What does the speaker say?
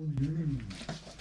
어, 오